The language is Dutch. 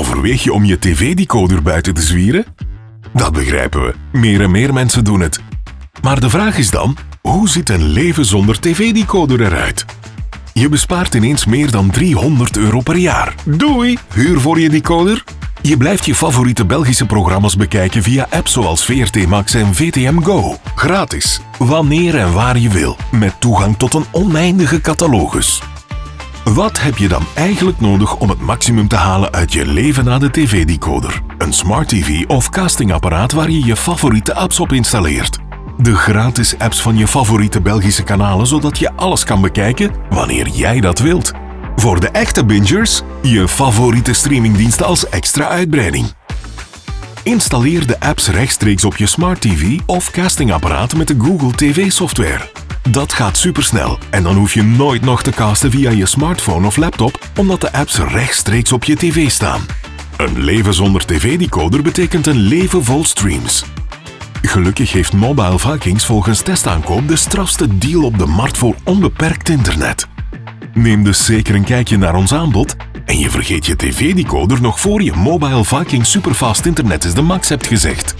Overweeg je om je tv-decoder buiten te zwieren? Dat begrijpen we. Meer en meer mensen doen het. Maar de vraag is dan, hoe ziet een leven zonder tv-decoder eruit? Je bespaart ineens meer dan 300 euro per jaar. Doei! Huur voor je decoder? Je blijft je favoriete Belgische programma's bekijken via apps zoals VRT Max en VTM Go. Gratis, wanneer en waar je wil, met toegang tot een oneindige catalogus. Wat heb je dan eigenlijk nodig om het maximum te halen uit je leven na de tv-decoder? Een smart TV of castingapparaat waar je je favoriete apps op installeert. De gratis apps van je favoriete Belgische kanalen zodat je alles kan bekijken wanneer jij dat wilt. Voor de echte bingers, je favoriete streamingdiensten als extra uitbreiding. Installeer de apps rechtstreeks op je smart TV of castingapparaat met de Google TV software. Dat gaat supersnel en dan hoef je nooit nog te casten via je smartphone of laptop omdat de apps rechtstreeks op je tv staan. Een leven zonder tv-decoder betekent een leven vol streams. Gelukkig heeft Mobile Vikings volgens testaankoop de strafste deal op de markt voor onbeperkt internet. Neem dus zeker een kijkje naar ons aanbod en je vergeet je tv-decoder nog voor je Mobile Viking Superfast Internet is de max hebt gezegd.